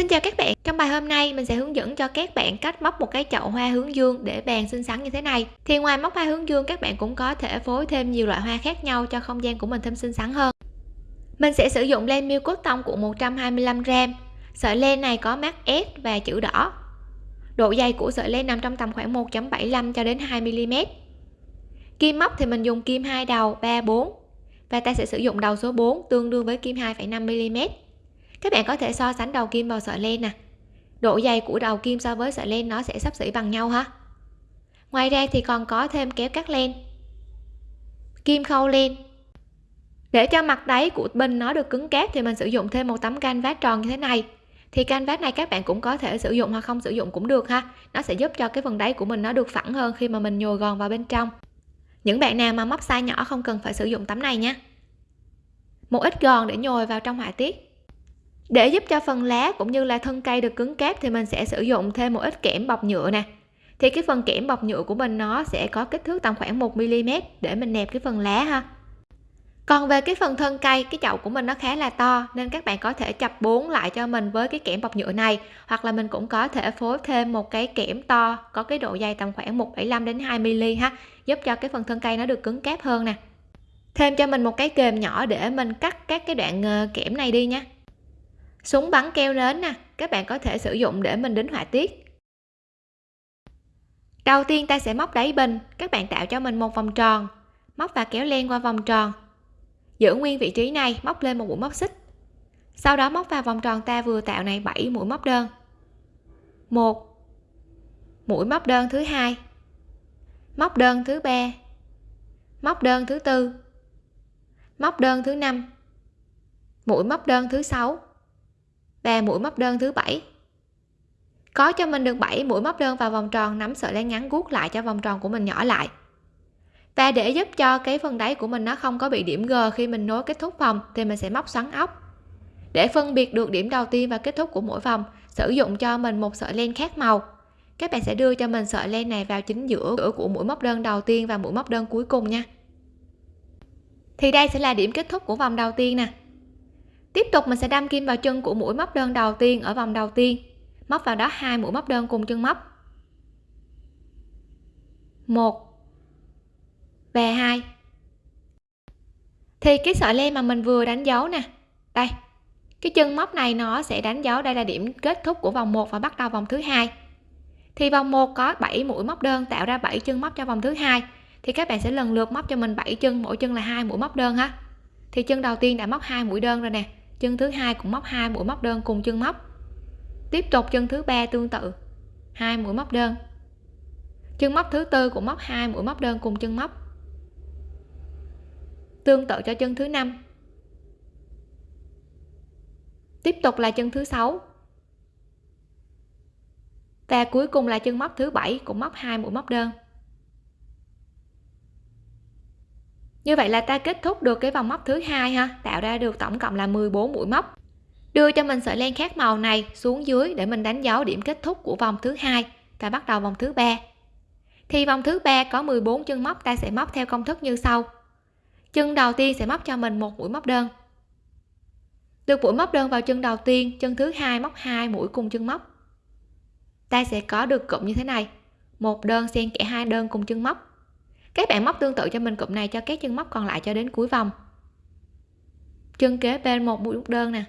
Xin chào các bạn, trong bài hôm nay mình sẽ hướng dẫn cho các bạn cách móc một cái chậu hoa hướng dương để bàn xinh xắn như thế này. Thì ngoài móc hoa hướng dương các bạn cũng có thể phối thêm nhiều loại hoa khác nhau cho không gian của mình thêm xinh xắn hơn. Mình sẽ sử dụng len miêu cốt tông của 125g. Sợi len này có mát S và chữ đỏ. Độ dày của sợi len nằm trong tầm khoảng 1.75 cho đến 2 mm. Kim móc thì mình dùng kim hai đầu 3 4 và ta sẽ sử dụng đầu số 4 tương đương với kim 2,5 mm các bạn có thể so sánh đầu kim vào sợi len nè. Độ dày của đầu kim so với sợi len nó sẽ sắp xỉ bằng nhau ha. Ngoài ra thì còn có thêm kéo cắt len. Kim khâu len. Để cho mặt đáy của bình nó được cứng cáp thì mình sử dụng thêm một tấm canvas tròn như thế này. Thì canvas này các bạn cũng có thể sử dụng hoặc không sử dụng cũng được ha. Nó sẽ giúp cho cái phần đáy của mình nó được phẳng hơn khi mà mình nhồi gòn vào bên trong. Những bạn nào mà móc size nhỏ không cần phải sử dụng tấm này nhé một ít gòn để nhồi vào trong họa tiết để giúp cho phần lá cũng như là thân cây được cứng cáp thì mình sẽ sử dụng thêm một ít kẽm bọc nhựa nè. Thì cái phần kẽm bọc nhựa của mình nó sẽ có kích thước tầm khoảng 1 mm để mình nẹp cái phần lá ha. Còn về cái phần thân cây cái chậu của mình nó khá là to nên các bạn có thể chập bốn lại cho mình với cái kẽm bọc nhựa này. Hoặc là mình cũng có thể phối thêm một cái kẽm to có cái độ dày tầm khoảng 1,5 đến 2 mm ha giúp cho cái phần thân cây nó được cứng cáp hơn nè. Thêm cho mình một cái kềm nhỏ để mình cắt các cái đoạn ờ, kẽm này đi nha súng bắn keo nến nè, các bạn có thể sử dụng để mình đính họa tiết. Đầu tiên ta sẽ móc đáy bình, các bạn tạo cho mình một vòng tròn. Móc và kéo len qua vòng tròn. Giữ nguyên vị trí này, móc lên một mũi móc xích. Sau đó móc vào vòng tròn ta vừa tạo này 7 mũi móc đơn. Một. Mũi móc đơn thứ hai. Móc đơn thứ ba. Móc đơn thứ tư. Móc đơn thứ năm. Mũi móc đơn thứ sáu và mũi móc đơn thứ bảy. Có cho mình được 7 mũi móc đơn vào vòng tròn, nắm sợi len ngắn guốc lại cho vòng tròn của mình nhỏ lại. Và để giúp cho cái phần đáy của mình nó không có bị điểm G khi mình nối kết thúc vòng, thì mình sẽ móc xoắn ốc. Để phân biệt được điểm đầu tiên và kết thúc của mỗi vòng, sử dụng cho mình một sợi len khác màu. Các bạn sẽ đưa cho mình sợi len này vào chính giữa của mũi móc đơn đầu tiên và mũi móc đơn cuối cùng nha. Thì đây sẽ là điểm kết thúc của vòng đầu tiên nè tiếp tục mình sẽ đâm kim vào chân của mũi móc đơn đầu tiên ở vòng đầu tiên. Móc vào đó hai mũi móc đơn cùng chân móc. Một. Và hai. Thì cái sợi len mà mình vừa đánh dấu nè. Đây. Cái chân móc này nó sẽ đánh dấu, đây là điểm kết thúc của vòng 1 và bắt đầu vòng thứ hai. Thì vòng 1 có 7 mũi móc đơn tạo ra 7 chân móc cho vòng thứ hai. Thì các bạn sẽ lần lượt móc cho mình 7 chân, mỗi chân là hai mũi móc đơn ha. Thì chân đầu tiên đã móc hai mũi đơn rồi nè chân thứ hai cũng móc hai mũi móc đơn cùng chân móc. Tiếp tục chân thứ ba tương tự, hai mũi móc đơn. Chân móc thứ tư cũng móc hai mũi móc đơn cùng chân móc. Tương tự cho chân thứ năm. Tiếp tục là chân thứ sáu. Và cuối cùng là chân móc thứ bảy cũng móc hai mũi móc đơn. Như vậy là ta kết thúc được cái vòng móc thứ hai ha. Tạo ra được tổng cộng là 14 mũi móc. Đưa cho mình sợi len khác màu này xuống dưới để mình đánh dấu điểm kết thúc của vòng thứ hai. Và bắt đầu vòng thứ ba. Thì vòng thứ ba có 14 chân móc, ta sẽ móc theo công thức như sau. Chân đầu tiên sẽ móc cho mình một mũi móc đơn. Được mũi móc đơn vào chân đầu tiên, chân thứ hai móc hai mũi cùng chân móc. Ta sẽ có được cụm như thế này. Một đơn xen kẽ hai đơn cùng chân móc các bạn móc tương tự cho mình cụm này cho các chân móc còn lại cho đến cuối vòng. Chân kế bên một mũi đơn nè.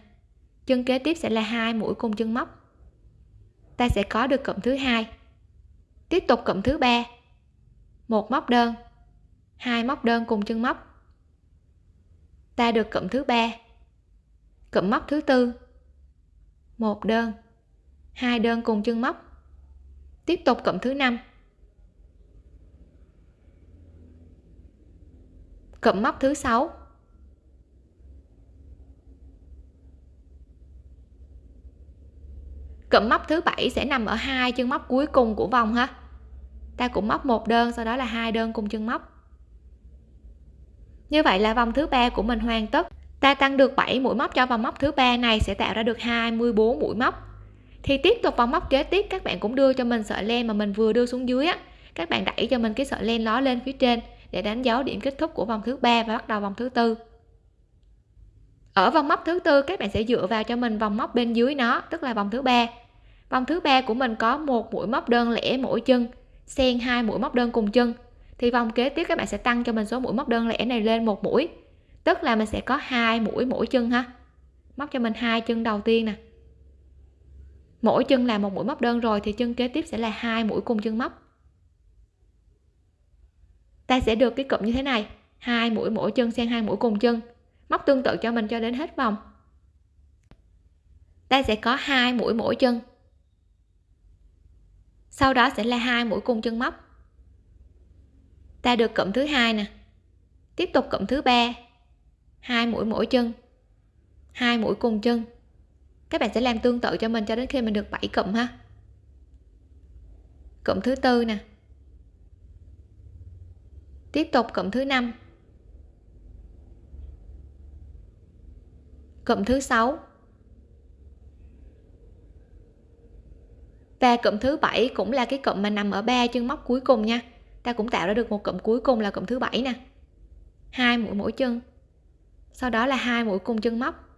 Chân kế tiếp sẽ là hai mũi cùng chân móc. Ta sẽ có được cụm thứ hai. Tiếp tục cụm thứ ba. Một móc đơn, hai móc đơn cùng chân móc. Ta được cụm thứ ba. Cụm móc thứ tư. Một đơn, hai đơn cùng chân móc. Tiếp tục cụm thứ năm. Cụm móc thứ sáu. Cụm móc thứ bảy sẽ nằm ở hai chân móc cuối cùng của vòng ha. Ta cũng móc một đơn, sau đó là hai đơn cùng chân móc. Như vậy là vòng thứ ba của mình hoàn tất. Ta tăng được 7 mũi móc cho vòng móc thứ ba này sẽ tạo ra được 24 mũi móc. Thì tiếp tục vòng móc kế tiếp, các bạn cũng đưa cho mình sợi len mà mình vừa đưa xuống dưới á. Các bạn đẩy cho mình cái sợi len ló lên phía trên để đánh dấu điểm kết thúc của vòng thứ ba và bắt đầu vòng thứ tư. Ở vòng móc thứ tư, các bạn sẽ dựa vào cho mình vòng móc bên dưới nó, tức là vòng thứ ba. Vòng thứ ba của mình có một mũi móc đơn lẻ mỗi chân, xen hai mũi móc đơn cùng chân. Thì vòng kế tiếp các bạn sẽ tăng cho mình số mũi móc đơn lẻ này lên một mũi, tức là mình sẽ có hai mũi mỗi chân ha. Móc cho mình hai chân đầu tiên nè. Mỗi chân là một mũi móc đơn rồi, thì chân kế tiếp sẽ là hai mũi cùng chân móc ta sẽ được cái cụm như thế này. Hai mũi mỗi chân xen hai mũi cùng chân. Móc tương tự cho mình cho đến hết vòng. Ta sẽ có hai mũi mỗi chân. Sau đó sẽ là hai mũi cùng chân móc. Ta được cụm thứ hai nè. Tiếp tục cụm thứ ba. Hai mũi mỗi chân. Hai mũi cùng chân. Các bạn sẽ làm tương tự cho mình cho đến khi mình được 7 cụm ha. Cụm thứ tư nè tiếp tục cụm thứ năm. Cụm thứ sáu. Và cụm thứ bảy cũng là cái cụm mà nằm ở ba chân móc cuối cùng nha. Ta cũng tạo ra được một cụm cuối cùng là cụm thứ bảy nè. Hai mũi mỗi chân. Sau đó là hai mũi cùng chân móc.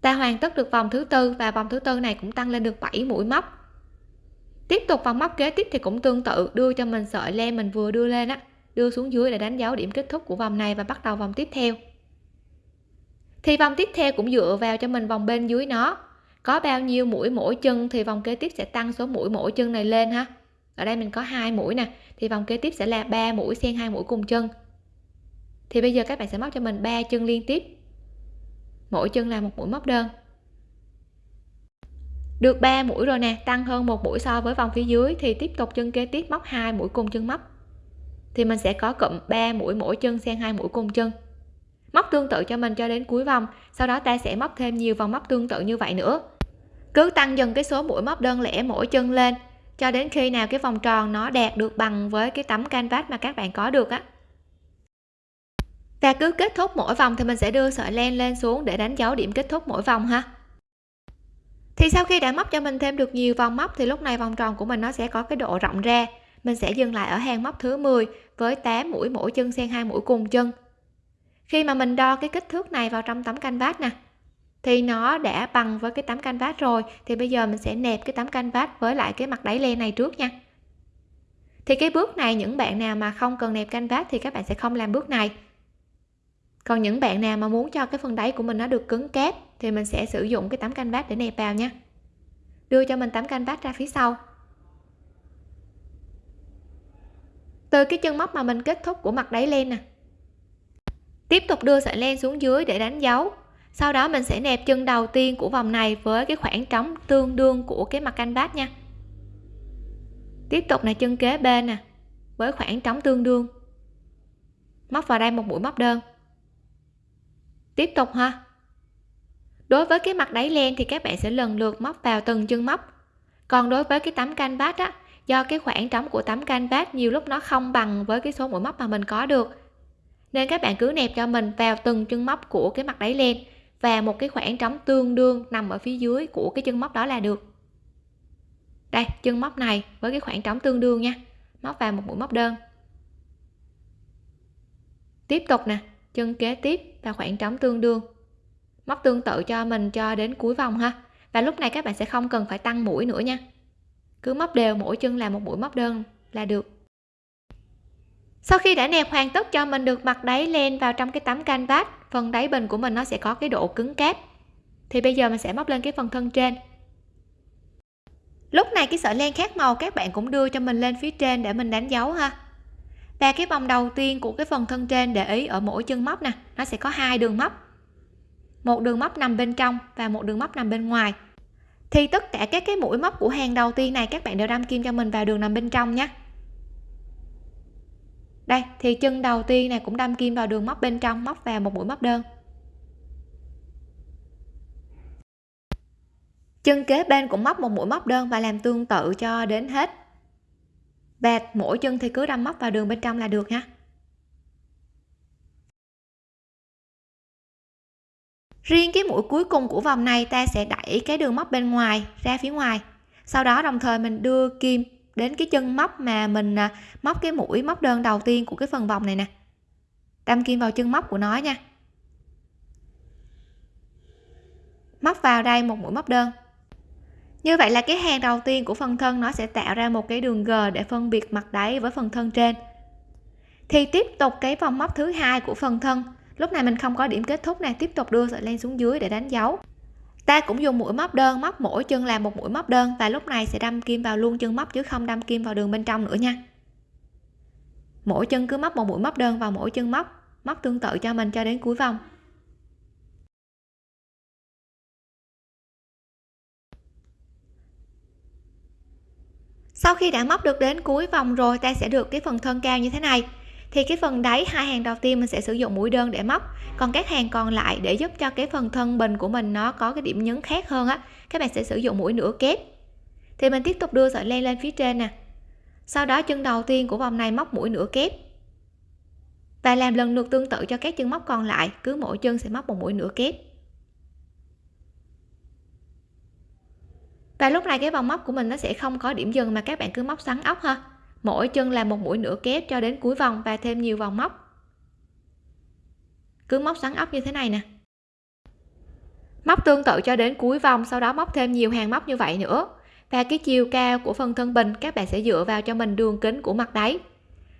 Ta hoàn tất được vòng thứ tư và vòng thứ tư này cũng tăng lên được 7 mũi móc tiếp tục vòng móc kế tiếp thì cũng tương tự, đưa cho mình sợi len mình vừa đưa lên á, đưa xuống dưới để đánh dấu điểm kết thúc của vòng này và bắt đầu vòng tiếp theo. Thì vòng tiếp theo cũng dựa vào cho mình vòng bên dưới nó. Có bao nhiêu mũi mỗi chân thì vòng kế tiếp sẽ tăng số mũi mỗi chân này lên ha. Ở đây mình có hai mũi nè, thì vòng kế tiếp sẽ là ba mũi xen hai mũi cùng chân. Thì bây giờ các bạn sẽ móc cho mình ba chân liên tiếp. Mỗi chân là một mũi móc đơn được 3 mũi rồi nè, tăng hơn một mũi so với vòng phía dưới thì tiếp tục chân kế tiếp móc hai mũi cùng chân móc. Thì mình sẽ có cụm 3 mũi mỗi chân xen hai mũi cùng chân. Móc tương tự cho mình cho đến cuối vòng, sau đó ta sẽ móc thêm nhiều vòng móc tương tự như vậy nữa. Cứ tăng dần cái số mũi móc đơn lẻ mỗi chân lên, cho đến khi nào cái vòng tròn nó đạt được bằng với cái tấm canvas mà các bạn có được á. Và cứ kết thúc mỗi vòng thì mình sẽ đưa sợi len lên xuống để đánh dấu điểm kết thúc mỗi vòng ha thì sau khi đã móc cho mình thêm được nhiều vòng móc thì lúc này vòng tròn của mình nó sẽ có cái độ rộng ra. Mình sẽ dừng lại ở hàng móc thứ 10 với 8 mũi mỗi chân xen hai mũi cùng chân. Khi mà mình đo cái kích thước này vào trong tấm canvas nè, thì nó đã bằng với cái tấm canvas rồi, thì bây giờ mình sẽ nẹp cái tấm canvas với lại cái mặt đáy len này trước nha. Thì cái bước này những bạn nào mà không cần nẹp canvas thì các bạn sẽ không làm bước này. Còn những bạn nào mà muốn cho cái phần đáy của mình nó được cứng cáp thì mình sẽ sử dụng cái tấm canvas để nẹp vào nha. Đưa cho mình tấm canvas ra phía sau. Từ cái chân móc mà mình kết thúc của mặt đáy len nè. Tiếp tục đưa sợi len xuống dưới để đánh dấu. Sau đó mình sẽ nẹp chân đầu tiên của vòng này với cái khoảng trống tương đương của cái mặt canvas nha. Tiếp tục là chân kế bên nè, với khoảng trống tương đương. Móc vào đây một mũi móc đơn. Tiếp tục ha đối với cái mặt đáy len thì các bạn sẽ lần lượt móc vào từng chân móc. Còn đối với cái tấm canvas á, do cái khoảng trống của tấm canvas nhiều lúc nó không bằng với cái số mũi móc mà mình có được. Nên các bạn cứ nẹp cho mình vào từng chân móc của cái mặt đáy len và một cái khoảng trống tương đương nằm ở phía dưới của cái chân móc đó là được. Đây, chân móc này với cái khoảng trống tương đương nha. Móc vào một mũi móc đơn. Tiếp tục nè, chân kế tiếp và khoảng trống tương đương móc tương tự cho mình cho đến cuối vòng ha. Và lúc này các bạn sẽ không cần phải tăng mũi nữa nha. Cứ móc đều mỗi chân là một mũi móc đơn là được. Sau khi đã nẹp hoàn tất cho mình được mặt đáy len vào trong cái tấm canvas, phần đáy bình của mình nó sẽ có cái độ cứng cáp. Thì bây giờ mình sẽ móc lên cái phần thân trên. Lúc này cái sợi len khác màu các bạn cũng đưa cho mình lên phía trên để mình đánh dấu ha. Và cái vòng đầu tiên của cái phần thân trên để ý ở mỗi chân móc nè, nó sẽ có hai đường móc một đường móc nằm bên trong và một đường móc nằm bên ngoài. Thì tất cả các cái mũi móc của hàng đầu tiên này, các bạn đều đâm kim cho mình vào đường nằm bên trong nhé đây, thì chân đầu tiên này cũng đâm kim vào đường móc bên trong, móc vào một mũi móc đơn. Chân kế bên cũng móc một mũi móc đơn và làm tương tự cho đến hết. Và mỗi chân thì cứ đâm móc vào đường bên trong là được nha riêng cái mũi cuối cùng của vòng này ta sẽ đẩy cái đường móc bên ngoài ra phía ngoài. Sau đó đồng thời mình đưa kim đến cái chân móc mà mình à, móc cái mũi, móc đơn đầu tiên của cái phần vòng này nè. Đâm kim vào chân móc của nó nha. Móc vào đây một mũi móc đơn. Như vậy là cái hàng đầu tiên của phần thân nó sẽ tạo ra một cái đường g để phân biệt mặt đáy với phần thân trên. Thì tiếp tục cái vòng móc thứ hai của phần thân lúc này mình không có điểm kết thúc này tiếp tục đưa sợi len xuống dưới để đánh dấu. Ta cũng dùng mũi móc đơn, móc mỗi chân làm một mũi móc đơn, và lúc này sẽ đâm kim vào luôn chân móc chứ không đâm kim vào đường bên trong nữa nha. Mỗi chân cứ móc một mũi móc đơn vào mỗi chân móc móc tương tự cho mình cho đến cuối vòng. Sau khi đã móc được đến cuối vòng rồi, ta sẽ được cái phần thân cao như thế này thì cái phần đáy hai hàng đầu tiên mình sẽ sử dụng mũi đơn để móc. Còn các hàng còn lại để giúp cho cái phần thân bình của mình nó có cái điểm nhấn khác hơn á, các bạn sẽ sử dụng mũi nửa kép. Thì mình tiếp tục đưa sợi len lên phía trên nè. Sau đó chân đầu tiên của vòng này móc mũi nửa kép. Và làm lần lượt tương tự cho các chân móc còn lại, cứ mỗi chân sẽ móc một mũi nửa kép. Và lúc này cái vòng móc của mình nó sẽ không có điểm dừng mà các bạn cứ móc xoắn ốc ha mỗi chân là một mũi nửa kép cho đến cuối vòng và thêm nhiều vòng móc. Cứ móc xoắn ốc như thế này nè. Móc tương tự cho đến cuối vòng, sau đó móc thêm nhiều hàng móc như vậy nữa. Và cái chiều cao của phần thân bình các bạn sẽ dựa vào cho mình đường kính của mặt đáy.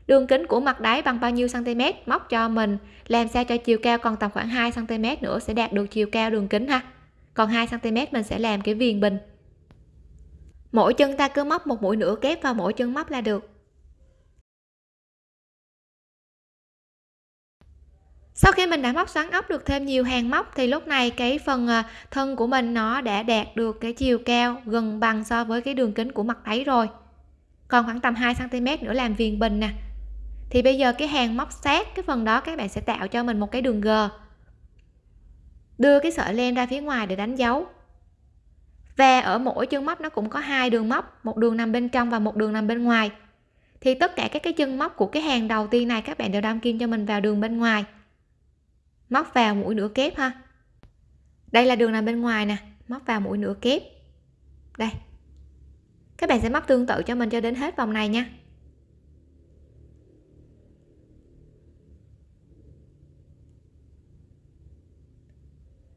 Đường kính của mặt đáy bằng bao nhiêu cm móc cho mình, làm sao cho chiều cao còn tầm khoảng 2 cm nữa sẽ đạt được chiều cao đường kính ha. Còn 2 cm mình sẽ làm cái viền bình. Mỗi chân ta cứ móc một mũi nửa kép vào mỗi chân móc là được. Sau khi mình đã móc xoắn ốc được thêm nhiều hàng móc thì lúc này cái phần ờ, thân của mình nó đã đạt được cái chiều cao gần bằng so với cái đường kính của mặt đáy rồi. Còn khoảng tầm 2 cm nữa làm viền bình nè. Thì bây giờ cái hàng móc sát cái phần đó các bạn sẽ tạo cho mình một cái đường g. Đưa cái sợi len ra phía ngoài để đánh dấu. Và ở mỗi chân móc nó cũng có hai đường móc, một đường nằm bên trong và một đường nằm bên ngoài. Thì tất cả các cái chân móc của cái hàng đầu tiên này các bạn đều đâm kim cho mình vào đường bên ngoài móc vào mũi nửa kép ha. Đây là đường nằm bên ngoài nè. Móc vào mũi nửa kép. Đây. Các bạn sẽ móc tương tự cho mình cho đến hết vòng này nha.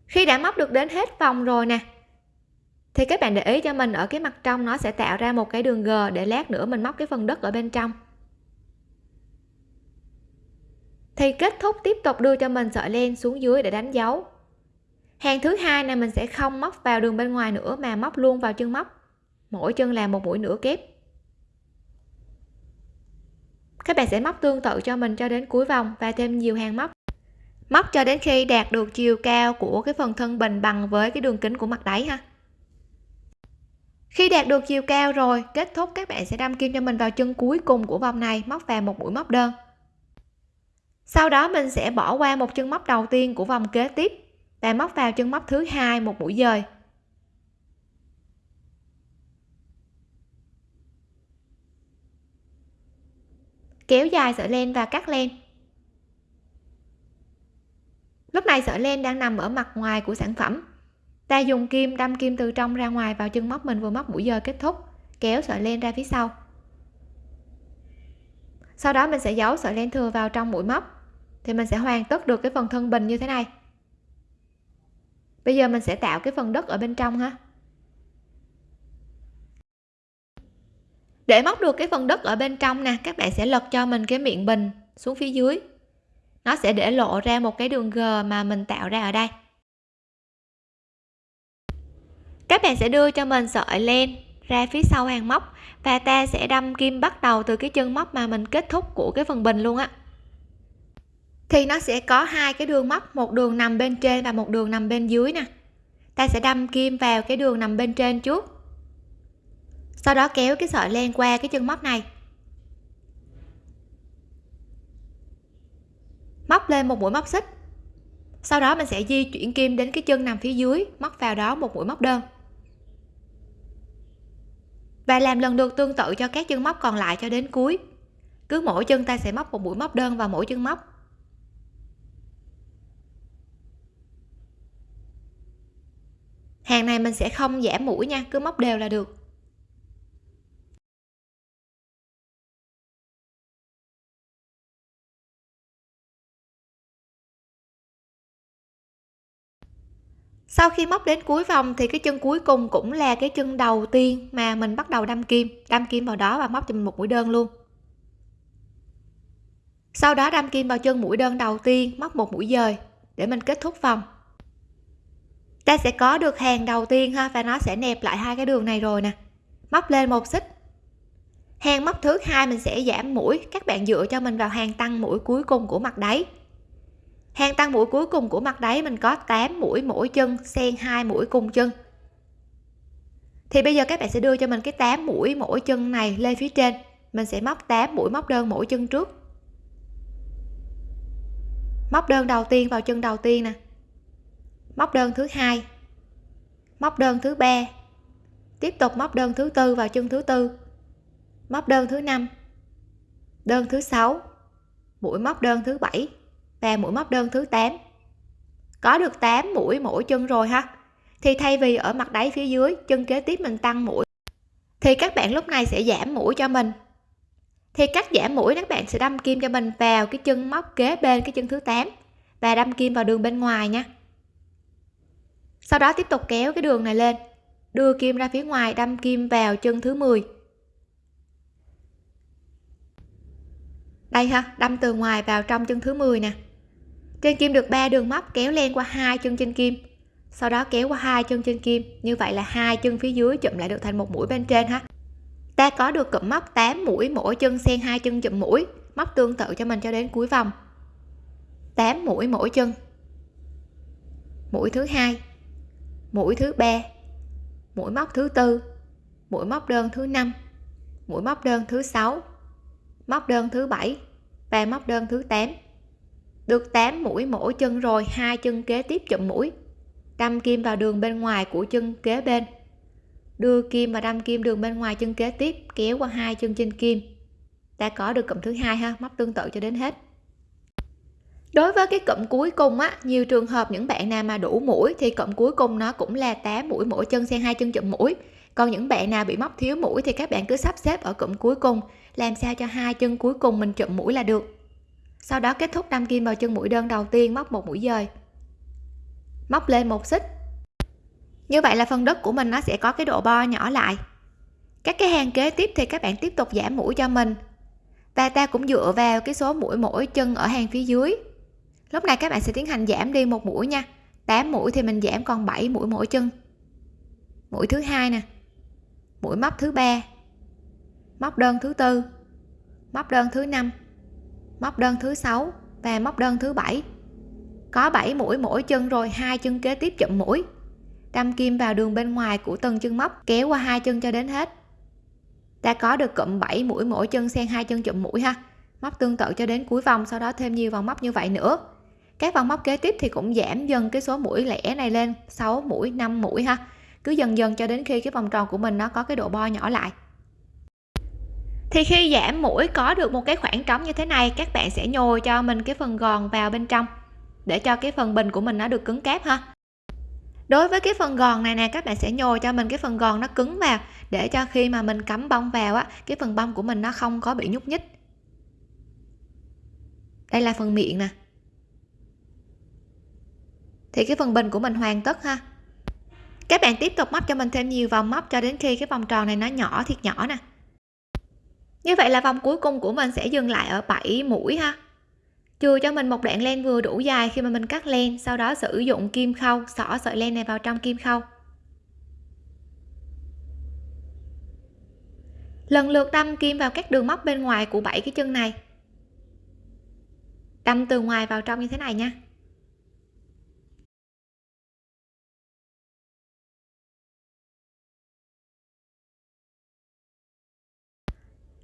Khi đã móc được đến hết vòng rồi nè, thì các bạn để ý cho mình ở cái mặt trong nó sẽ tạo ra một cái đường g để lát nữa mình móc cái phần đất ở bên trong. Thì kết thúc tiếp tục đưa cho mình sợi len xuống dưới để đánh dấu. Hàng thứ hai này mình sẽ không móc vào đường bên ngoài nữa mà móc luôn vào chân móc. Mỗi chân làm một mũi nửa kép. Các bạn sẽ móc tương tự cho mình cho đến cuối vòng và thêm nhiều hàng móc. Móc cho đến khi đạt được chiều cao của cái phần thân bình bằng với cái đường kính của mặt đáy ha. Khi đạt được chiều cao rồi, kết thúc các bạn sẽ đâm kim cho mình vào chân cuối cùng của vòng này, móc vào một mũi móc đơn sau đó mình sẽ bỏ qua một chân móc đầu tiên của vòng kế tiếp và móc vào chân móc thứ hai một mũi dời. Kéo dài sợi len và cắt len. Lúc này sợi len đang nằm ở mặt ngoài của sản phẩm. Ta dùng kim đâm kim từ trong ra ngoài vào chân móc mình vừa móc mũi dời kết thúc, kéo sợi len ra phía sau. Sau đó mình sẽ giấu sợi len thừa vào trong mũi móc thì mình sẽ hoàn tất được cái phần thân bình như thế này. Bây giờ mình sẽ tạo cái phần đất ở bên trong ha. Để móc được cái phần đất ở bên trong nè, các bạn sẽ lật cho mình cái miệng bình xuống phía dưới. Nó sẽ để lộ ra một cái đường g mà mình tạo ra ở đây. Các bạn sẽ đưa cho mình sợi len ra phía sau hàng móc và ta sẽ đâm kim bắt đầu từ cái chân móc mà mình kết thúc của cái phần bình luôn á thì nó sẽ có hai cái đường móc, một đường nằm bên trên và một đường nằm bên dưới nè. Ta sẽ đâm kim vào cái đường nằm bên trên trước. Sau đó kéo cái sợi len qua cái chân móc này. Móc lên một mũi móc xích. Sau đó mình sẽ di chuyển kim đến cái chân nằm phía dưới, móc vào đó một mũi móc đơn. Và làm lần lượt tương tự cho các chân móc còn lại cho đến cuối. Cứ mỗi chân ta sẽ móc một mũi móc đơn vào mỗi chân móc. hàng này mình sẽ không giảm mũi nha, cứ móc đều là được. Sau khi móc đến cuối vòng thì cái chân cuối cùng cũng là cái chân đầu tiên mà mình bắt đầu đâm kim. Đâm kim vào đó và móc cho mình một mũi đơn luôn. Sau đó đâm kim vào chân mũi đơn đầu tiên, móc một mũi dời để mình kết thúc vòng ta sẽ có được hàng đầu tiên ha, và nó sẽ nẹp lại hai cái đường này rồi nè. Móc lên một xích. Hàng móc thứ hai mình sẽ giảm mũi, các bạn dựa cho mình vào hàng tăng mũi cuối cùng của mặt đáy. Hàng tăng mũi cuối cùng của mặt đáy mình có 8 mũi mỗi chân, xen hai mũi cùng chân. Thì bây giờ các bạn sẽ đưa cho mình cái 8 mũi mỗi chân này lên phía trên. Mình sẽ móc 8 mũi móc đơn mỗi chân trước. Móc đơn đầu tiên vào chân đầu tiên nè móc đơn thứ hai. Móc đơn thứ ba. Tiếp tục móc đơn thứ tư vào chân thứ tư. Móc đơn thứ năm. Đơn thứ sáu. Mũi móc đơn thứ bảy và mũi móc đơn thứ 8 có được 8 mũi mỗi chân rồi ha? Thì thay vì ở mặt đáy phía dưới, chân kế tiếp mình tăng mũi. Thì các bạn lúc này sẽ giảm mũi cho mình. Thì cách giảm mũi, các bạn sẽ đâm kim cho mình vào cái chân móc kế bên cái chân thứ 8 và đâm kim vào đường bên ngoài nha sau đó tiếp tục kéo cái đường này lên, đưa kim ra phía ngoài, đâm kim vào chân thứ 10 đây ha, đâm từ ngoài vào trong chân thứ 10 nè. Trên kim được 3 đường móc kéo len qua hai chân trên kim. Sau đó kéo qua hai chân trên kim, như vậy là hai chân phía dưới chụm lại được thành một mũi bên trên ha. Ta có được cụm móc 8 mũi, mỗi chân xen hai chân chụm mũi, móc tương tự cho mình cho đến cuối vòng. 8 mũi mỗi chân. Mũi thứ hai mũi thứ ba, mũi móc thứ tư, mũi móc đơn thứ năm, mũi móc đơn thứ sáu, móc đơn thứ bảy và móc đơn thứ 8 được 8 mũi mỗi chân rồi, hai chân kế tiếp chụm mũi, đâm kim vào đường bên ngoài của chân kế bên. Đưa kim và đâm kim đường bên ngoài chân kế tiếp, kéo qua hai chân trên kim. Ta có được cụm thứ hai ha, móc tương tự cho đến hết đối với cái cụm cuối cùng á, nhiều trường hợp những bạn nào mà đủ mũi thì cụm cuối cùng nó cũng là 8 mũi mỗi chân xen hai chân chụm mũi. Còn những bạn nào bị móc thiếu mũi thì các bạn cứ sắp xếp ở cụm cuối cùng, làm sao cho hai chân cuối cùng mình chụm mũi là được. Sau đó kết thúc đâm kim vào chân mũi đơn đầu tiên, móc một mũi dời. Móc lên một xích. Như vậy là phần đất của mình nó sẽ có cái độ bo nhỏ lại. Các cái hàng kế tiếp thì các bạn tiếp tục giảm mũi cho mình. Và ta cũng dựa vào cái số mũi mỗi chân ở hàng phía dưới lúc này các bạn sẽ tiến hành giảm đi một mũi nha. 8 mũi thì mình giảm còn 7 mũi mỗi chân. Mũi thứ hai nè. Mũi móc thứ ba. Móc đơn thứ tư. Móc đơn thứ năm. Móc đơn thứ sáu và móc đơn thứ bảy. Có 7 mũi mỗi chân rồi, hai chân kế tiếp chụm mũi. Đâm kim vào đường bên ngoài của từng chân móc, kéo qua hai chân cho đến hết. Ta có được cụm 7 mũi mỗi chân xen hai chân chụm mũi ha. Móc tương tự cho đến cuối vòng, sau đó thêm nhiều vòng móc như vậy nữa các vòng móc kế tiếp thì cũng giảm dần cái số mũi lẻ này lên 6 mũi 5 mũi ha. Cứ dần dần cho đến khi cái vòng tròn của mình nó có cái độ bo nhỏ lại. Thì khi giảm mũi có được một cái khoảng trống như thế này, các bạn sẽ nhồi cho mình cái phần gòn vào bên trong, để cho cái phần bình của mình nó được cứng cáp ha. Đối với cái phần gòn này nè, các bạn sẽ nhồi cho mình cái phần gòn nó cứng vào, để cho khi mà mình cắm bông vào á, cái phần bông của mình nó không có bị nhúc nhích. Đây là phần miệng nè thì cái phần bình của mình hoàn tất ha. Các bạn tiếp tục móc cho mình thêm nhiều vòng móc cho đến khi cái vòng tròn này nó nhỏ thiệt nhỏ nè. Như vậy là vòng cuối cùng của mình sẽ dừng lại ở 7 mũi ha. Chừa cho mình một đoạn len vừa đủ dài khi mà mình cắt len, sau đó sử dụng kim khâu, xỏ sợi len này vào trong kim khâu. Lần lượt đâm kim vào các đường móc bên ngoài của bảy cái chân này. Đâm từ ngoài vào trong như thế này nha.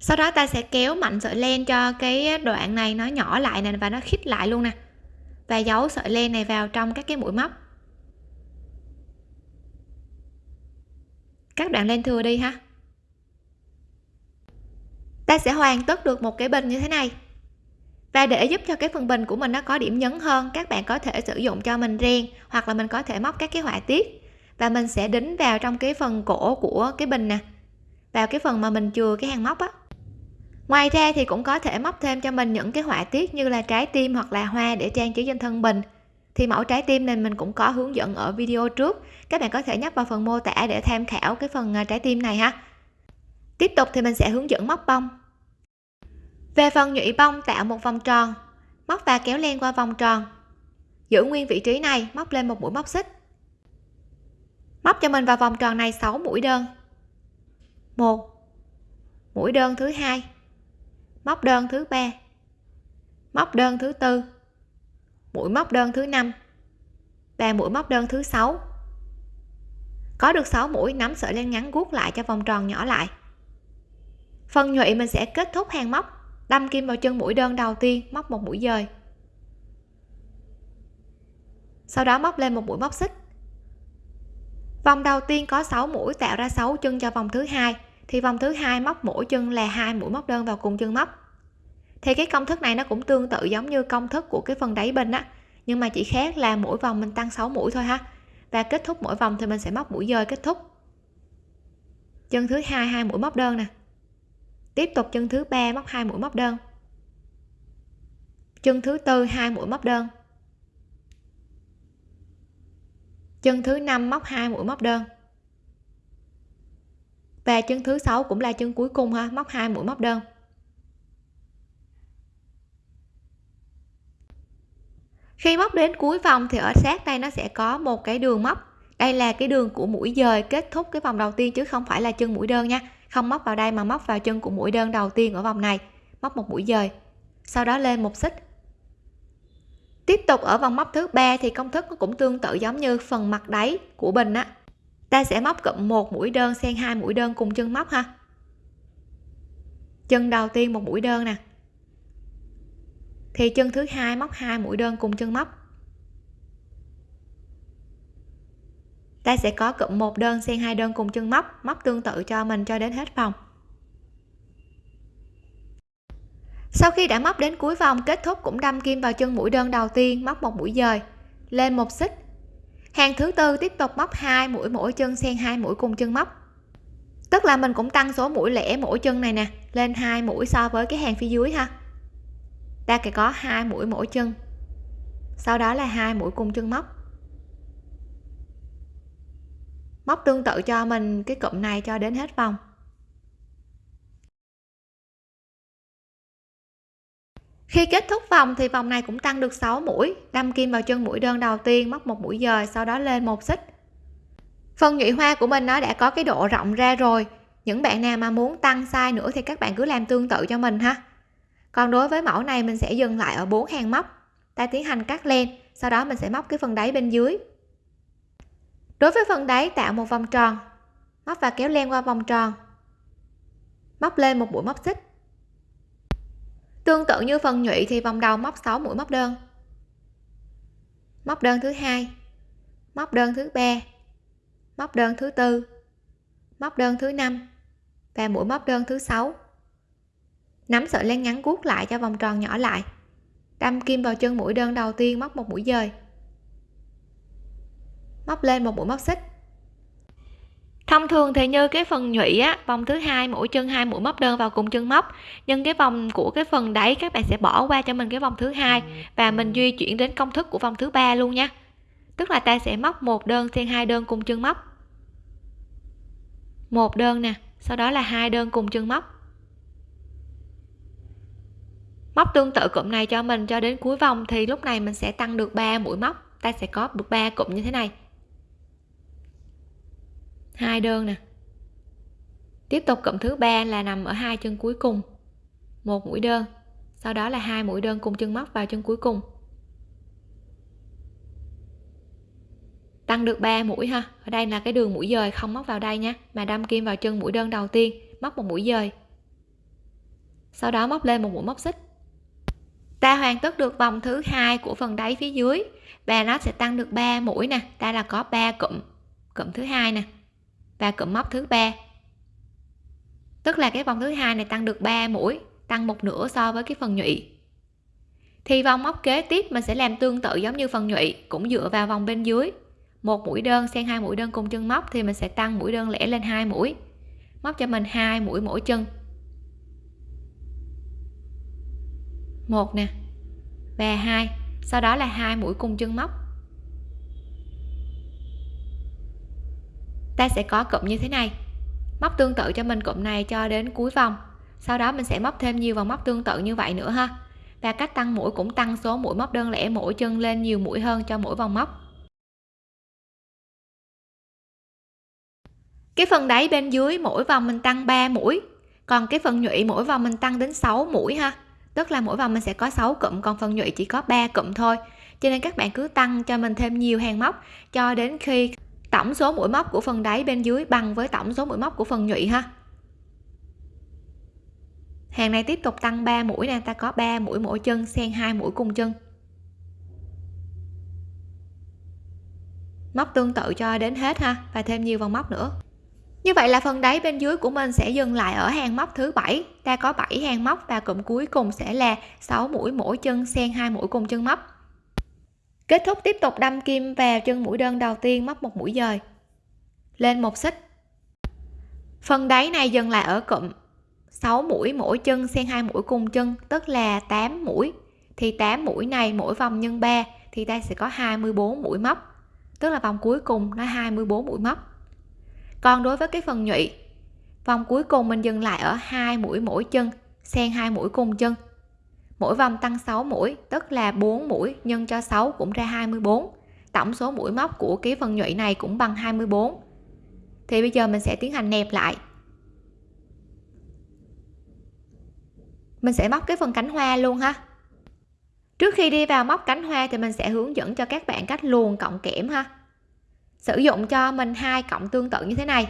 Sau đó ta sẽ kéo mạnh sợi len cho cái đoạn này nó nhỏ lại nè, và nó khít lại luôn nè. Và giấu sợi len này vào trong các cái mũi móc. Các đoạn len thừa đi ha. Ta sẽ hoàn tất được một cái bình như thế này. Và để giúp cho cái phần bình của mình nó có điểm nhấn hơn, các bạn có thể sử dụng cho mình ren hoặc là mình có thể móc các cái họa tiết. Và mình sẽ đính vào trong cái phần cổ của cái bình nè. Vào cái phần mà mình chừa cái hàng móc á ngoài ra thì cũng có thể móc thêm cho mình những cái họa tiết như là trái tim hoặc là hoa để trang trí trên thân bình thì mẫu trái tim này mình cũng có hướng dẫn ở video trước. Các bạn có thể nhấp vào phần mô tả để tham khảo cái phần à, trái tim này ha. Tiếp tục thì mình sẽ hướng dẫn móc bông. Về phần nhụy bông tạo một vòng tròn. Móc và kéo len qua vòng tròn. Giữ nguyên vị trí này, móc lên một mũi móc xích. Móc cho mình vào vòng tròn này 6 mũi đơn. Một. Mũi đơn thứ hai móc đơn thứ ba. Móc đơn thứ tư. Mũi móc đơn thứ năm. Và mũi móc đơn thứ sáu. Có được 6 mũi, nắm sợi len ngắn guốc lại cho vòng tròn nhỏ lại. Phần nhụy mình sẽ kết thúc hàng móc. Đâm kim vào chân mũi đơn đầu tiên, móc một mũi dời. Sau đó móc lên một mũi móc xích. Vòng đầu tiên có 6 mũi tạo ra 6 chân cho vòng thứ hai thì vòng thứ hai móc mỗi chân là hai mũi móc đơn vào cùng chân móc. Thì cái công thức này nó cũng tương tự giống như công thức của cái phần đáy bên á, nhưng mà chỉ khác là mỗi vòng mình tăng 6 mũi thôi ha. Và kết thúc mỗi vòng thì mình sẽ móc mũi dời kết thúc. Chân thứ hai hai mũi móc đơn nè. Tiếp tục chân thứ ba móc hai mũi móc đơn. Chân thứ tư, hai mũi móc đơn. Chân thứ năm móc hai mũi móc đơn và chân thứ sáu cũng là chân cuối cùng ha. Móc hai mũi, móc đơn. Khi móc đến cuối vòng thì ở sát đây nó sẽ có một cái đường móc. Đây là cái đường của mũi dời kết thúc cái vòng đầu tiên chứ không phải là chân mũi đơn nha. Không móc vào đây mà móc vào chân của mũi đơn đầu tiên ở vòng này. Móc một mũi dời. Sau đó lên một xích. Tiếp tục ở vòng móc thứ ba thì công thức nó cũng tương tự giống như phần mặt đáy của bình á ta sẽ móc cụm một mũi đơn xen hai mũi đơn cùng chân móc ha. Chân đầu tiên một mũi đơn nè. Thì chân thứ hai móc hai mũi đơn cùng chân móc. Ta sẽ có cụm một đơn xen hai đơn cùng chân móc móc tương tự cho mình cho đến hết vòng. Sau khi đã móc đến cuối vòng, kết thúc cũng đâm kim vào chân mũi đơn đầu tiên, móc một mũi dời, lên một xích hàng thứ tư tiếp tục móc hai mũi, mỗi chân xen hai mũi cùng chân móc. Tức là mình cũng tăng số mũi lẻ mỗi chân này nè, lên hai mũi so với cái hàng phía dưới ha. Ta sẽ có hai mũi mỗi chân. Sau đó là hai mũi cùng chân móc. Móc tương tự cho mình cái cụm này cho đến hết vòng. Khi kết thúc vòng thì vòng này cũng tăng được 6 mũi. Đâm kim vào chân mũi đơn đầu tiên móc một mũi dời, sau đó lên một xích. Phần nhụy hoa của mình nó đã có cái độ rộng ra rồi. Những bạn nào mà muốn tăng size nữa thì các bạn cứ làm tương tự cho mình ha. Còn đối với mẫu này mình sẽ dừng lại ở bốn hàng móc. Ta tiến hành cắt len, sau đó mình sẽ móc cái phần đáy bên dưới. Đối với phần đáy, tạo một vòng tròn. Móc và kéo len qua vòng tròn. Móc lên một mũi móc xích tương tự như phần nhụy thì vòng đầu móc 6 mũi móc đơn. Móc đơn thứ hai, móc đơn thứ ba, móc đơn thứ tư, móc đơn thứ năm và mũi móc đơn thứ sáu. Nắm sợi len ngắn guốc lại cho vòng tròn nhỏ lại. Đâm kim vào chân mũi đơn đầu tiên móc một mũi dời. Móc lên một mũi móc xích thông thường thì như cái phần nhụy á, vòng thứ hai mỗi chân hai, mũi móc đơn vào cùng chân móc. Nhưng cái vòng của cái phần đáy các bạn sẽ bỏ qua cho mình cái vòng thứ hai và mình di chuyển đến công thức của vòng thứ ba luôn nha. Tức là ta sẽ móc một đơn xen hai đơn cùng chân móc. Một đơn nè, sau đó là hai đơn cùng chân móc. Móc tương tự cụm này cho mình, cho đến cuối vòng thì lúc này mình sẽ tăng được 3 mũi móc. Ta sẽ có được 3 cụm như thế này hai đơn nè. Tiếp tục cụm thứ ba là nằm ở hai chân cuối cùng. Một mũi đơn, sau đó là hai mũi đơn cùng chân móc vào chân cuối cùng. Tăng được 3 mũi ha. Ở đây là cái đường mũi dời không móc vào đây nhé mà đâm kim vào chân mũi đơn đầu tiên, móc một mũi dời. Sau đó móc lên một mũi móc xích. Ta hoàn tất được vòng thứ hai của phần đáy phía dưới. Và nó sẽ tăng được 3 mũi nè. Ta là có 3 cụm cụm thứ hai nè và cụm móc thứ ba. Tức là cái vòng thứ hai này tăng được 3 mũi, tăng một nửa so với cái phần nhụy. Thì vòng móc kế tiếp mình sẽ làm tương tự giống như phần nhụy, cũng dựa vào vòng bên dưới. Một mũi đơn xen hai mũi đơn cùng chân móc thì mình sẽ tăng mũi đơn lẻ lên hai mũi. Móc cho mình hai mũi mỗi chân. Một nè, và hai. Sau đó là hai mũi cùng chân móc. Ta sẽ có cụm như thế này. Móc tương tự cho mình cụm này cho đến cuối vòng. Sau đó mình sẽ móc thêm nhiều vòng móc tương tự như vậy nữa ha. Và cách tăng mũi cũng tăng số mũi móc đơn lẻ mỗi chân lên nhiều mũi hơn cho mỗi vòng móc. Cái phần đáy bên dưới mỗi vòng mình tăng 3 mũi, còn cái phần nhụy mỗi vòng mình tăng đến 6 mũi ha. Tức là mỗi vòng mình sẽ có 6 cụm, còn phần nhụy chỉ có 3 cụm thôi. Cho nên các bạn cứ tăng cho mình thêm nhiều hàng móc cho đến khi tổng số mũi móc của phần đáy bên dưới bằng với tổng số mũi móc của phần nhụy ha. Hàng này tiếp tục tăng 3 mũi nè, ta có 3 mũi mỗi chân, xen hai mũi cùng chân. Móc tương tự cho đến hết ha, và thêm nhiều vòng móc nữa. Như vậy là phần đáy bên dưới của mình sẽ dừng lại ở hàng móc thứ bảy. Ta có 7 hàng móc và cụm cuối cùng sẽ là 6 mũi mỗi chân, xen hai mũi cùng chân móc kết thúc tiếp tục đâm kim vào chân mũi đơn đầu tiên móc một mũi dời. Lên một xích. Phần đáy này dừng lại ở cụm 6 mũi mỗi chân xen hai mũi cùng chân, tức là 8 mũi. Thì 8 mũi này mỗi vòng nhân 3 thì ta sẽ có 24 mũi móc. Tức là vòng cuối cùng nó 24 mũi móc. Còn đối với cái phần nhụy, vòng cuối cùng mình dừng lại ở hai mũi mỗi chân, xen hai mũi cùng chân mỗi vòng tăng 6 mũi, tức là 4 mũi nhân cho 6 cũng ra 24 tổng số mũi móc của cái phần nhụy này cũng bằng 24 thì bây giờ mình sẽ tiến hành nẹp lại. Mình sẽ móc cái phần cánh hoa luôn ha. Trước khi đi vào móc cánh hoa thì mình sẽ hướng dẫn cho các bạn cách luồn cộng kẽm ha. Sử dụng cho mình hai cộng tương tự như thế này.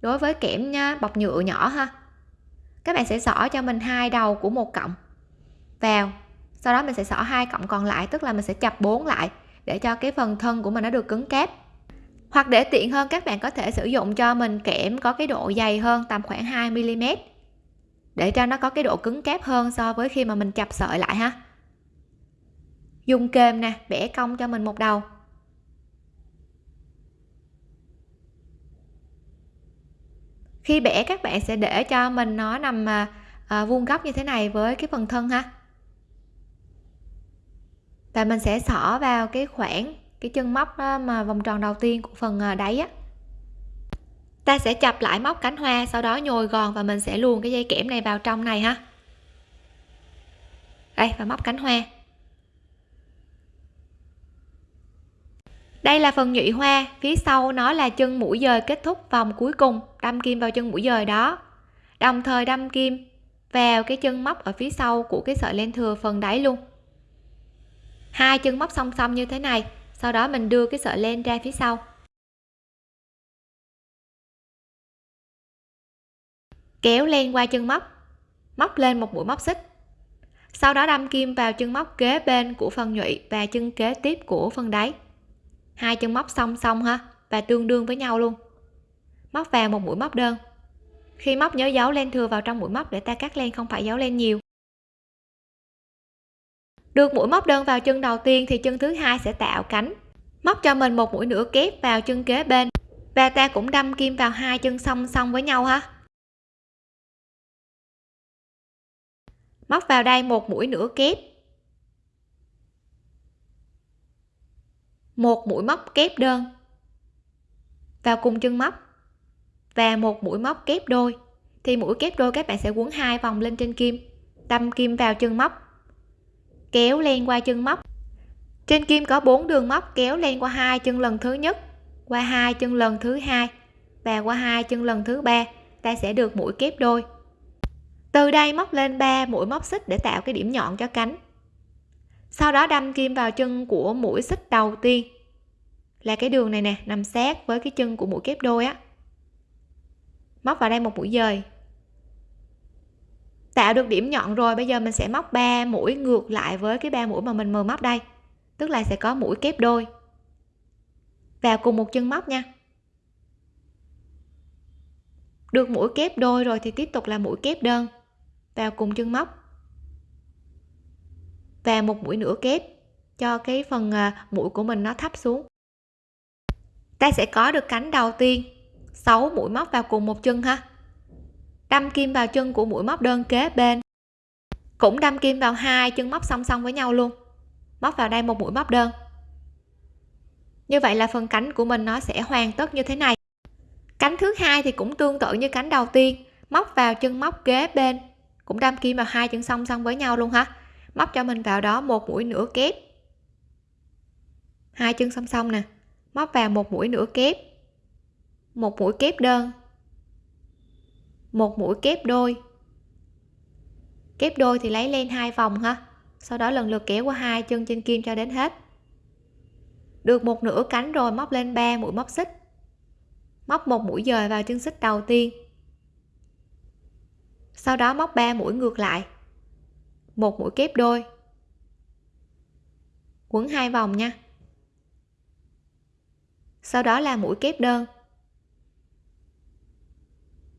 Đối với kẽm bọc nhựa nhỏ ha. Các bạn sẽ xỏ cho mình hai đầu của một cộng vào. Sau đó mình sẽ xỏ hai cộng còn lại tức là mình sẽ chập bốn lại để cho cái phần thân của mình nó được cứng cáp. Hoặc để tiện hơn các bạn có thể sử dụng cho mình kẽm có cái độ dày hơn tầm khoảng 2 mm để cho nó có cái độ cứng cáp hơn so với khi mà mình chập sợi lại ha. Dùng kềm nè bẻ cong cho mình một đầu. Khi bẻ các bạn sẽ để cho mình nó nằm à, à vuông góc như thế này với cái phần thân ha và mình sẽ xỏ vào cái khoảng, cái chân móc đó mà vòng tròn đầu tiên của phần à, đáy á. Ta sẽ chập lại móc cánh hoa, sau đó nhồi gòn và mình sẽ luồn cái dây kẽm này vào trong này ha. Đây, và móc cánh hoa. Đây là phần nhụy hoa, phía sau nó là chân mũi dời kết thúc vòng cuối cùng, đâm kim vào chân mũi dời đó. Đồng thời đâm kim vào cái chân móc ở phía sau của cái sợi len thừa phần đáy luôn hai chân móc song song như thế này, sau đó mình đưa cái sợi len ra phía sau. Kéo len qua chân móc móc lên một mũi móc xích. Sau đó đâm kim vào chân móc kế bên của phần nhụy và chân kế tiếp của phần đáy. Hai chân móc song song ha, và tương đương với nhau luôn. Móc vào một mũi móc đơn. Khi móc nhớ giấu len thừa vào trong mũi móc để ta cắt len, không phải giấu len nhiều được mũi móc đơn vào chân đầu tiên thì chân thứ hai sẽ tạo cánh. Móc cho mình một mũi nửa kép vào chân kế bên. Và ta cũng đâm kim vào hai chân song song với nhau ha. Móc vào đây một mũi nửa kép. Một mũi móc kép đơn. Vào cùng chân móc. Và một mũi móc kép đôi. Thì mũi kép đôi các bạn sẽ quấn hai vòng lên trên kim. Đâm kim vào chân móc kéo len qua chân móc. Trên kim có bốn đường móc kéo len qua hai chân lần thứ nhất, qua hai chân lần thứ hai và qua hai chân lần thứ ba. Ta sẽ được mũi kép đôi. Từ đây móc lên 3 mũi móc xích để tạo cái điểm nhọn cho cánh. Sau đó đâm kim vào chân của mũi xích đầu tiên. Là cái đường này nè, nằm sát với cái chân của mũi kép đôi á. Móc vào đây một mũi dời tạo được điểm nhọn rồi, bây giờ mình sẽ móc 3 mũi ngược lại với cái ba mũi mà mình vừa móc đây. Tức là sẽ có mũi kép đôi. Vào cùng một chân móc nha. Được mũi kép đôi rồi thì tiếp tục là mũi kép đơn. Vào cùng chân móc. Và một mũi nửa kép cho cái phần à, mũi của mình nó thấp xuống. Ta sẽ có được cánh đầu tiên. 6 mũi móc vào cùng một chân ha đâm kim vào chân của mũi móc đơn kế bên. Cũng đâm kim vào hai chân móc song song với nhau luôn. Móc vào đây một mũi móc đơn. Như vậy là phần cánh của mình nó sẽ hoàn tất như thế này. Cánh thứ hai thì cũng tương tự như cánh đầu tiên. Móc vào chân móc kế bên. Cũng đâm kim vào hai chân song song với nhau luôn ha. Móc cho mình vào đó một mũi nửa kép. Hai chân song song nè. Móc vào một mũi nửa kép. Một mũi kép đơn một mũi kép đôi. Kép đôi thì lấy len hai vòng ha. Sau đó lần lượt kéo qua hai chân trên kim cho đến hết. Được một nửa cánh rồi móc lên 3 mũi móc xích. Móc một mũi dời vào chân xích đầu tiên. Sau đó móc 3 mũi ngược lại. Một mũi kép đôi. Quấn hai vòng nha. Sau đó là mũi kép đơn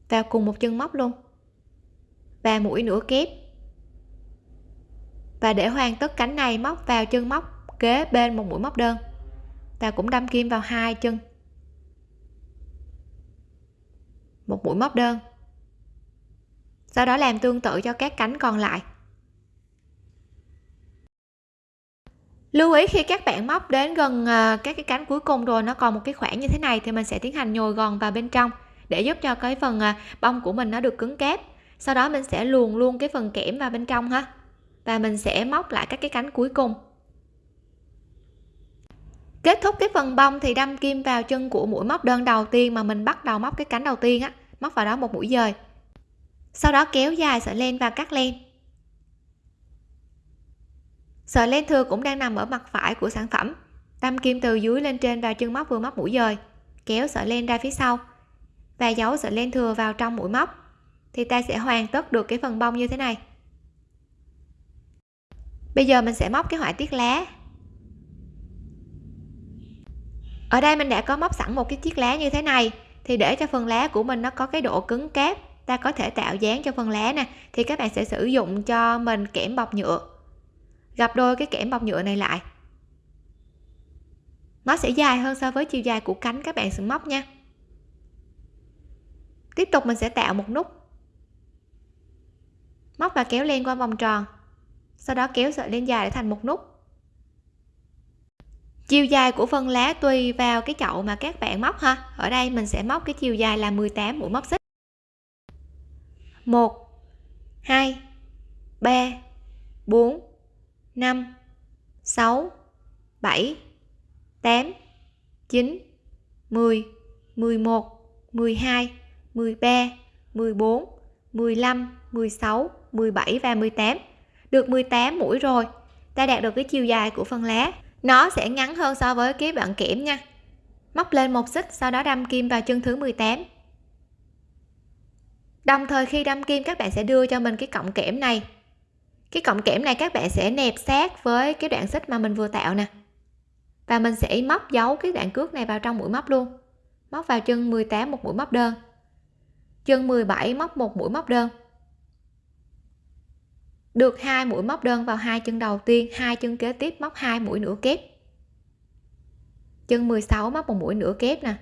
vào cùng một chân móc luôn. Và mũi nửa kép. Và để hoàn tất cánh này, móc vào chân móc kế bên một mũi móc đơn. Ta cũng đâm kim vào hai chân. Một mũi móc đơn. Sau đó làm tương tự cho các cánh còn lại. Lưu ý khi các bạn móc đến gần à, các cái cánh cuối cùng rồi, nó còn một cái khoảng như thế này thì mình sẽ tiến hành nhồi gòn vào bên trong để giúp cho cái phần à, bông của mình nó được cứng cáp. Sau đó mình sẽ luồn luôn cái phần kẽm vào bên trong ha. Và mình sẽ móc lại các cái cánh cuối cùng. Kết thúc cái phần bông thì đâm kim vào chân của mũi móc đơn đầu tiên mà mình bắt đầu móc cái cánh đầu tiên á, móc vào đó một mũi dời. Sau đó kéo dài sợi len và cắt len. Sợi len thừa cũng đang nằm ở mặt phải của sản phẩm. Đâm kim từ dưới lên trên vào chân móc vừa móc mũi dời. Kéo sợi len ra phía sau và giấu sợi len thừa vào trong mũi móc, thì ta sẽ hoàn tất được cái phần bông như thế này. Bây giờ mình sẽ móc cái họa tiết lá. Ở đây mình đã có móc sẵn một cái chiếc lá như thế này, thì để cho phần lá của mình nó có cái độ cứng cáp, ta có thể tạo dáng cho phần lá nè, thì các bạn sẽ sử dụng cho mình kẽm bọc nhựa. Gặp đôi cái kẽm bọc nhựa này lại. Nó sẽ dài hơn so với chiều dài của cánh các bạn sẽ móc nha tiếp tục mình sẽ tạo một nút. Móc và kéo len qua vòng tròn. Sau đó kéo sợi len dài để thành một nút. Chiều dài của phần lá tùy vào cái chậu mà các bạn móc ha. Ở đây mình sẽ móc cái chiều dài là 18 mũi móc xích. 1 2 3 4 5 6 7 8 9 10 11 12 13 14 15 16 17 và 18 được 18 mũi rồi, ta đạt được cái chiều dài của phần lá. Nó sẽ ngắn hơn so với cái đoạn kẽm nha. Móc lên một xích, sau đó đâm kim vào chân thứ 18 đồng thời khi đâm kim, các bạn sẽ đưa cho mình cái cọng kẽm này. Cái cọng kẽm này các bạn sẽ nẹp sát với cái đoạn xích mà mình vừa tạo nè. Và mình sẽ móc dấu cái đoạn cước này vào trong mũi móc luôn. Móc vào chân 18 một mũi móc đơn chân 17 móc một mũi móc đơn. Được hai mũi móc đơn vào hai chân đầu tiên, hai chân kế tiếp móc hai mũi nửa kép. Chân 16 móc một mũi nửa kép nè.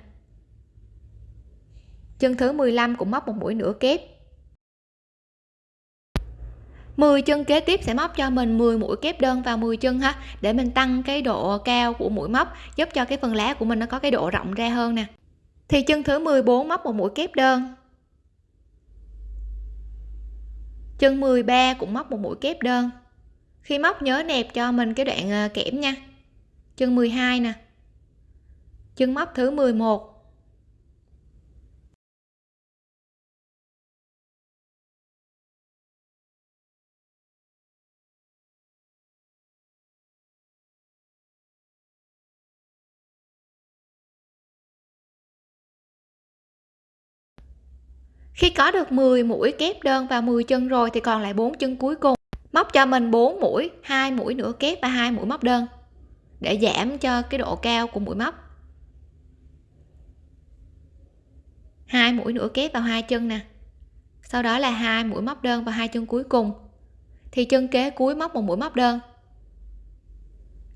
Chân thứ 15 cũng móc một mũi nửa kép. 10 chân kế tiếp sẽ móc cho mình 10 mũi kép đơn vào 10 chân ha, để mình tăng cái độ cao của mũi móc, giúp cho cái phần lá của mình nó có cái độ rộng ra hơn nè. Thì chân thứ 14 móc một mũi kép đơn. Chân 13 cũng móc một mũi kép đơn. Khi móc nhớ nẹp cho mình cái đoạn à, kẽm nha. Chân 12 nè. Chân móc thứ 11 khi có được 10 mũi kép đơn và 10 chân rồi thì còn lại 4 chân cuối cùng. Móc cho mình 4 mũi, hai mũi nửa kép và hai mũi móc đơn, để giảm cho cái độ cao của mũi móc. Hai mũi nửa kép vào hai chân nè. Sau đó là hai mũi móc đơn và hai chân cuối cùng. Thì chân kế cuối móc một mũi móc đơn.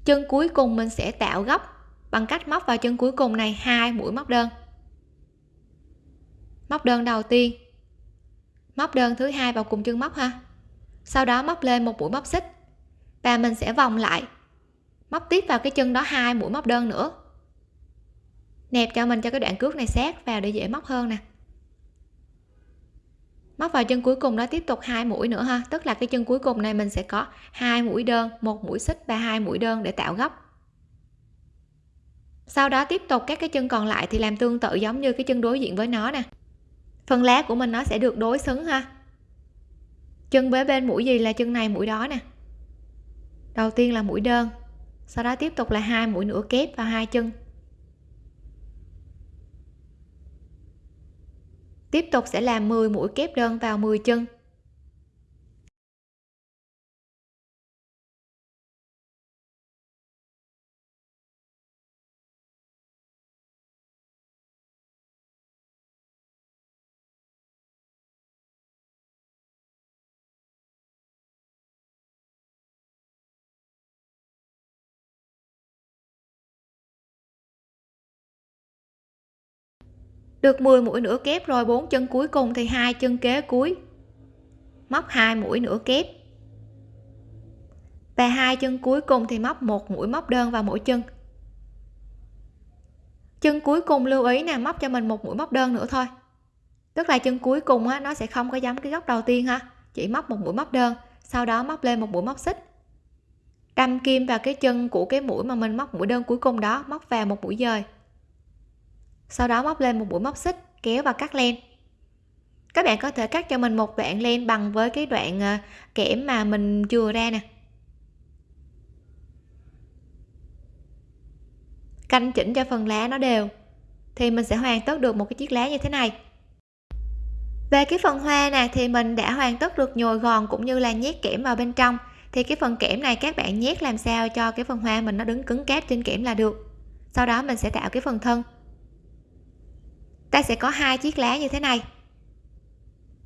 Chân cuối cùng mình sẽ tạo góc bằng cách móc vào chân cuối cùng này hai mũi móc đơn móc đơn đầu tiên. Móc đơn thứ hai vào cùng chân móc ha. Sau đó móc lên một mũi móc xích. Và mình sẽ vòng lại. Móc tiếp vào cái chân đó hai mũi móc đơn nữa. Nẹp cho mình cho cái đoạn cước này sát vào để dễ móc hơn nè. Móc vào chân cuối cùng đó tiếp tục hai mũi nữa ha. Tức là cái chân cuối cùng này mình sẽ có hai mũi đơn, một mũi xích và hai mũi đơn để tạo góc. Sau đó tiếp tục các cái chân còn lại thì làm tương tự giống như cái chân đối diện với nó nè phần lá của mình nó sẽ được đối xứng ha. Chân với bên mũi gì là chân này mũi đó nè. Đầu tiên là mũi đơn, sau đó tiếp tục là hai mũi nửa kép vào hai chân. Tiếp tục sẽ làm 10 mũi kép đơn vào 10 chân. Được 10 mũi nửa kép rồi bốn chân cuối cùng thì hai chân kế cuối. Móc hai mũi nửa kép. Và hai chân cuối cùng thì móc một mũi móc đơn vào mỗi chân. Chân cuối cùng lưu ý nè móc cho mình một mũi móc đơn nữa thôi. Tức là chân cuối cùng á, nó sẽ không có giống cái góc đầu tiên ha. Chỉ móc một mũi móc đơn sau đó móc lên một mũi móc xích. Đâm kim vào cái chân của cái mũi mà mình móc mũi đơn cuối cùng đó móc vào một mũi dời sau đó móc lên một mũi móc xích, kéo và cắt len. Các bạn có thể cắt cho mình một đoạn len bằng với cái đoạn ờ, kẽm mà mình chừa ra nè. Canh chỉnh cho phần lá nó đều, thì mình sẽ hoàn tất được một cái chiếc lá như thế này. Về cái phần hoa nè, thì mình đã hoàn tất được nhồi gòn cũng như là nhét kẽm vào bên trong. Thì cái phần kẽm này các bạn nhét làm sao cho cái phần hoa mình nó đứng cứng cáp trên kẽm là được. Sau đó mình sẽ tạo cái phần thân ta sẽ có hai chiếc lá như thế này.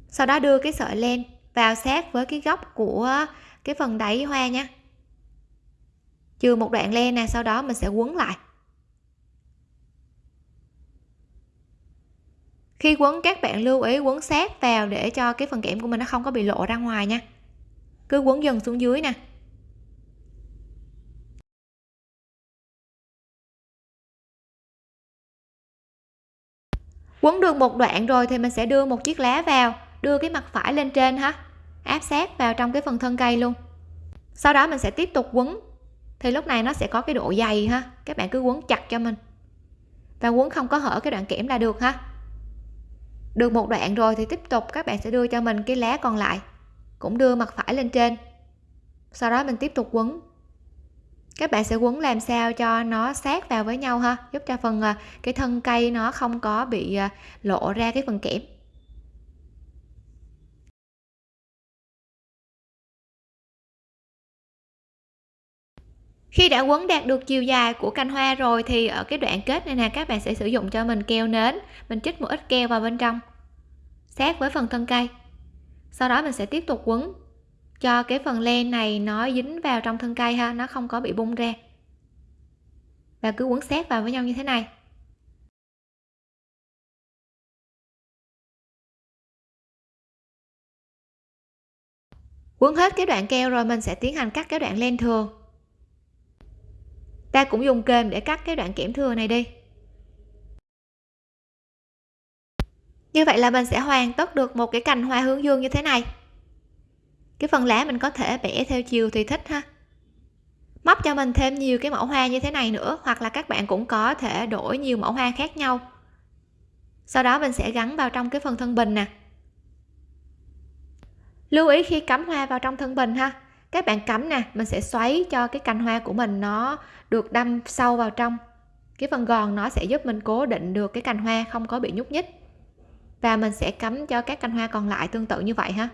Sau đó đưa cái sợi len vào sát với cái góc của cái phần đáy hoa nha. Chừa một đoạn len nè, sau đó mình sẽ quấn lại. Khi quấn, các bạn lưu ý quấn sát vào để cho cái phần kẽm của mình nó không có bị lộ ra ngoài nha. Cứ quấn dần xuống dưới nè. Quấn được một đoạn rồi thì mình sẽ đưa một chiếc lá vào, đưa cái mặt phải lên trên ha. Áp sát vào trong cái phần thân cây luôn. Sau đó mình sẽ tiếp tục quấn. Thì lúc này nó sẽ có cái độ dày ha. Các bạn cứ quấn chặt cho mình. Và quấn không có hở cái đoạn kẽm là được ha. Được một đoạn rồi thì tiếp tục các bạn sẽ đưa cho mình cái lá còn lại, cũng đưa mặt phải lên trên. Sau đó mình tiếp tục quấn các bạn sẽ quấn làm sao cho nó sát vào với nhau ha? Giúp cho phần à, cái thân cây nó không có bị à, lộ ra cái phần kẽm. Khi đã quấn đạt được chiều dài của cành hoa rồi thì ở cái đoạn kết này nè, các bạn sẽ sử dụng cho mình keo nến. Mình chích một ít keo vào bên trong, sát với phần thân cây. Sau đó mình sẽ tiếp tục quấn cho cái phần len này nó dính vào trong thân cây ha, nó không có bị bung ra. Và cứ quấn sát vào với nhau như thế này. Quấn hết cái đoạn keo rồi mình sẽ tiến hành cắt cái đoạn len thừa. Ta cũng dùng kềm để cắt cái đoạn kẽm thừa này đi. Như vậy là mình sẽ hoàn tất được một cái cành hoa hướng dương như thế này cái phần lá mình có thể bẻ theo chiều thì thích ha. Móc cho mình thêm nhiều cái mẫu hoa như thế này nữa, hoặc là các bạn cũng có thể đổi nhiều mẫu hoa khác nhau. Sau đó mình sẽ gắn vào trong cái phần thân bình nè. Lưu ý khi cắm hoa vào trong thân bình ha. Các bạn cắm nè, mình sẽ xoáy cho cái cành hoa của mình nó được đâm sâu vào trong. Cái phần gòn nó sẽ giúp mình cố định được cái cành hoa không có bị nhúc nhích. Và mình sẽ cắm cho các cành hoa còn lại tương tự như vậy ha.